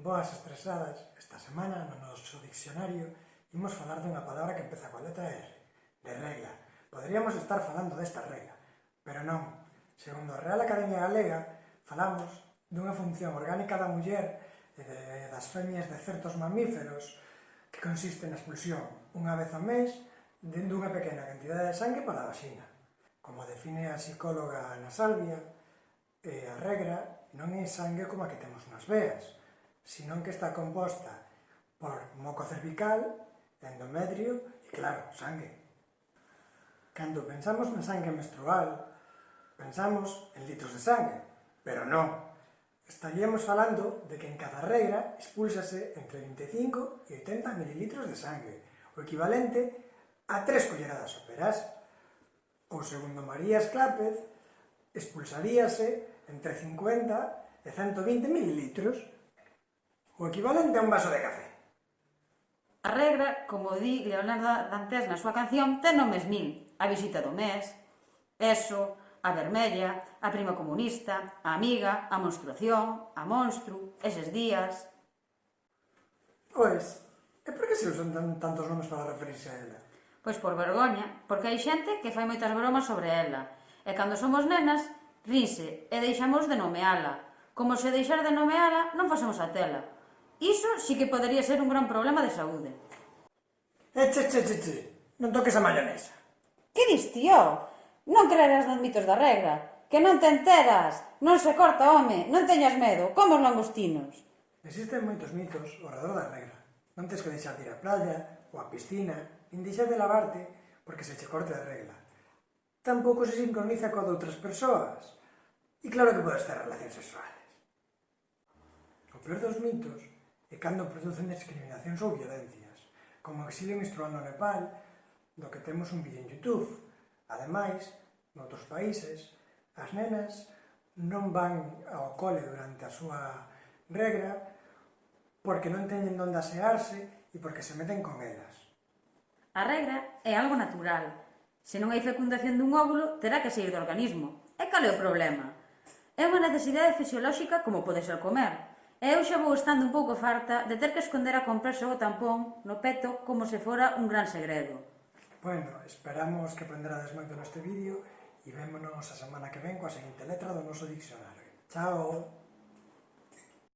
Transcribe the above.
Boas estresadas, esta semana no noso diccionario imos falar dunha palabra que empeza coa letra R, de regla. Poderíamos estar falando desta regla, pero non. Segundo a Real Academia Galega, falamos dunha función orgánica da muller e de, das femias de certos mamíferos que consiste na expulsión unha vez ao mes dunha pequena cantidade de sangue para a vaxina. Como define a psicóloga Ana Salvia, eh, a regra non é sangue como a que temos nas veas, senón que está composta por moco cervical, endometrio e, claro, sangue. Cando pensamos na sangue menstrual, pensamos en litros de sangue, pero non. Estaríamos falando de que en cada regra expulsase entre 25 e 80 mililitros de sangue, o equivalente a tres colleradas óperas. O segundo María Esclápez expulsaríase entre 50 e 120 mililitros, o equivalente a un vaso de café. A regra, como di Leonardo Dantes na súa canción, ten nomes mil. A visita do mes, eso, a vermella, a prima comunista, a amiga, a monstruación, a monstru, eses días... Pois, e por que se usan tan, tantos nomes para referirse a ela? Pois por vergoña, porque hai xente que fai moitas bromas sobre ela, e cando somos nenas, rise e deixamos de nomeala. Como se deixar de nomeala, non facemos a tela. Iso sí que podería ser un gran problema de saúde. Eh, eche, eche, eche, che, Non toques a mayonesa. Que dis, tío? Non creerás nos mitos da regra. Que non te enteras. Non se corta, home. Non teñas medo. Como os langostinos. Existen moitos mitos ao redor da regra. Non tens que deixar de ir á playa ou á piscina, nin deixar de lavarte porque se che corte a regla. Tampouco se sincroniza coa de outras persoas. E claro que podes ter relacións sexuales. O peor dos mitos e cando producen discriminacións ou violencias, como exilio menstrual no Nepal, do que temos un vídeo en Youtube. Ademais, noutros países, as nenas non van ao cole durante a súa regra porque non teñen onde asearse e porque se meten con elas. A regra é algo natural. Se non hai fecundación dun óvulo, terá que sair do organismo. E cal é o problema? É unha necesidade fisiolóxica como pode ser comer, E eu xa vou estando un pouco farta de ter que esconder a comprarse o tampón no peto como se fora un gran segredo. Bueno, esperamos que aprenderades moito neste vídeo e vémonos a semana que ven coa seguinte letra do noso diccionario. Chao!